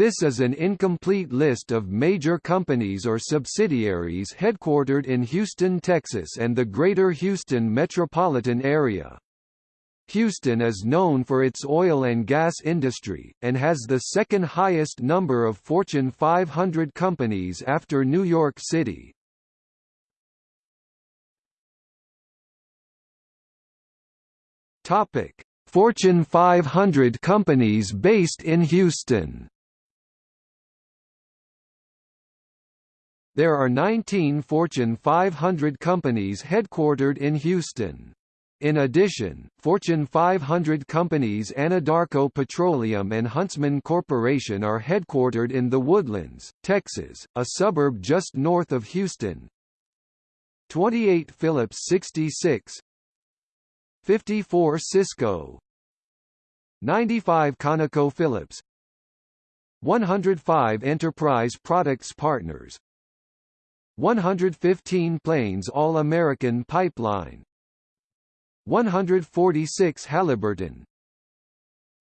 This is an incomplete list of major companies or subsidiaries headquartered in Houston, Texas and the Greater Houston metropolitan area. Houston is known for its oil and gas industry, and has the second highest number of Fortune 500 companies after New York City. Fortune 500 companies based in Houston There are 19 Fortune 500 companies headquartered in Houston. In addition, Fortune 500 companies Anadarko Petroleum and Huntsman Corporation are headquartered in The Woodlands, Texas, a suburb just north of Houston. 28 Phillips 66 54 Sysco 95 ConocoPhillips 105 Enterprise Products Partners 115 Plains All-American Pipeline. 146 Halliburton.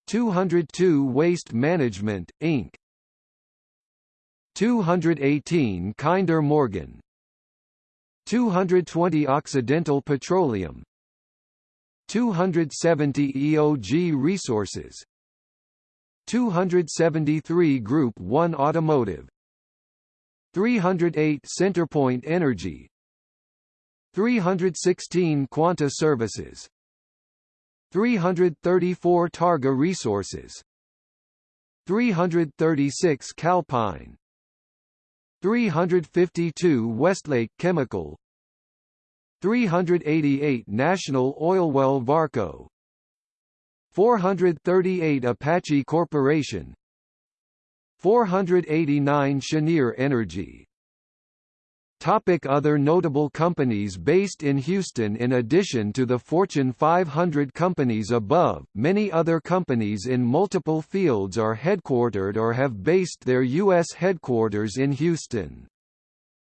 202 Waste Management, Inc. 218 Kinder Morgan. 220 Occidental Petroleum. 270 EOG Resources. 273 Group 1 Automotive 308 Centerpoint Energy 316 Quanta Services 334 Targa Resources 336 Calpine 352 Westlake Chemical 388 National Oilwell Varco 438 Apache Corporation 489 Cheniere Energy Topic other notable companies based in Houston In addition to the Fortune 500 companies above, many other companies in multiple fields are headquartered or have based their U.S. headquarters in Houston.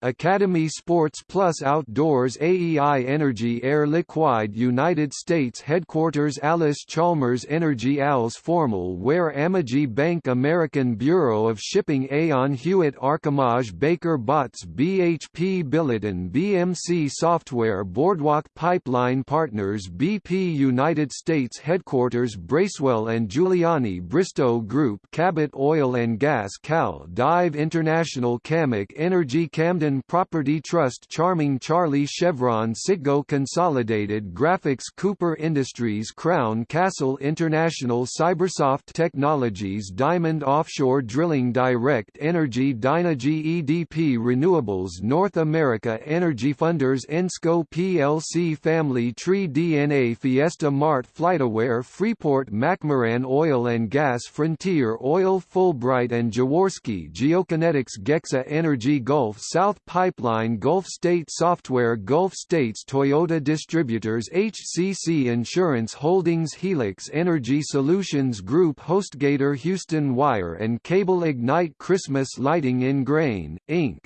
Academy Sports Plus Outdoors AEI Energy Air Liquide United States Headquarters Allis-Chalmers Energy Al's Formal Wear Amegy Bank American Bureau of Shipping Aon Hewitt Archimage Baker Botts BHP Billiton BMC Software Boardwalk Pipeline Partners BP United States Headquarters Bracewell and Giuliani Bristow Group Cabot Oil and Gas Cal Dive International CAMAC Energy Camden Property Trust Charming Charlie Chevron Citgo Consolidated Graphics Cooper Industries Crown Castle International Cybersoft Technologies Diamond Offshore Drilling Direct Energy Dynegy EDP Renewables North America Energy Funders Ensco plc Family Tree DNA Fiesta Mart FlightAware Freeport McMoran Oil and Gas Frontier Oil Fulbright and Jaworski Geokinetics Gexa Energy Gulf South South Pipeline Gulf State Software Gulf States Toyota Distributors HCC Insurance Holdings Helix Energy Solutions Group HostGator Houston Wire and Cable Ignite Christmas Lighting in Grain, Inc.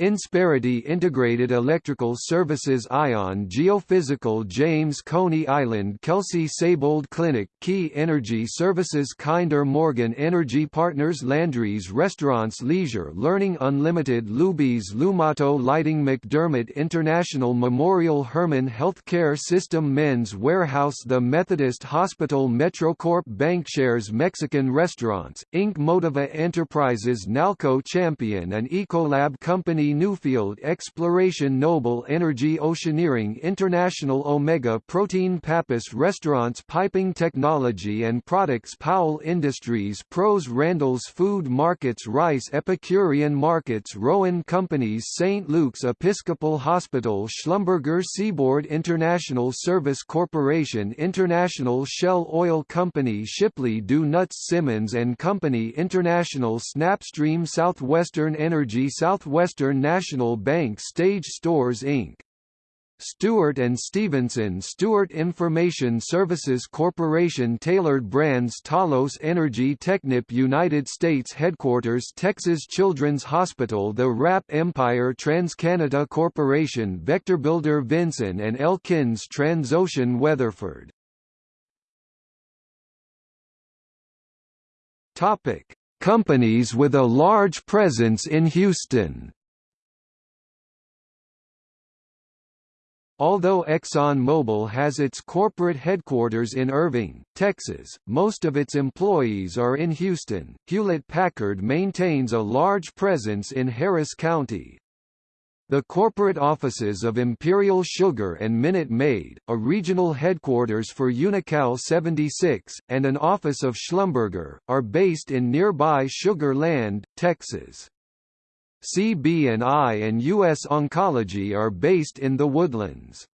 Insperity Integrated Electrical Services Ion Geophysical James Coney Island Kelsey-Seybold Clinic Key Energy Services Kinder Morgan Energy Partners Landry's Restaurants Leisure Learning Unlimited Luby's Lumato Lighting McDermott International Memorial Hermann Healthcare System Men's Wearhouse The Methodist Hospital Metrocorp Bankshares Mexican Restaurants, Inc. Motiva Enterprises Nalco Champion and Ecolab Company Newfield Exploration Noble Energy Oceaneering International Omega Protein Pappas Restaurants Piping Technology and Products Powell Industries Pros Randall's Food Markets Rice Epicurean Markets Rowan Companies St. Luke's Episcopal Hospital Schlumberger Seaboard International Service Corporation International Shell Oil Company Shipley Do Nuts Simmons and Company International Snapstream Southwestern Energy Southwestern National Bank Stage Stores Inc. Stewart and Stevenson Stewart Information Services Corporation Tailored Brands Talos Energy Technip United States Headquarters Texas Children's Hospital The Wrap Empire TransCanada Corporation Vectorbuilder Vinson and Elkins Transocean Weatherford. Topic. Companies with a large presence in Houston Although ExxonMobil has its corporate headquarters in Irving, Texas, most of its employees are in Houston. Hewlett-Packard maintains a large presence in Harris County. The corporate offices of Imperial Sugar and Minute Maid, a regional headquarters for Unocal 76, and an office of Schlumberger, are based in nearby Sugar Land, Texas. CB&I and US Oncology are based in the Woodlands.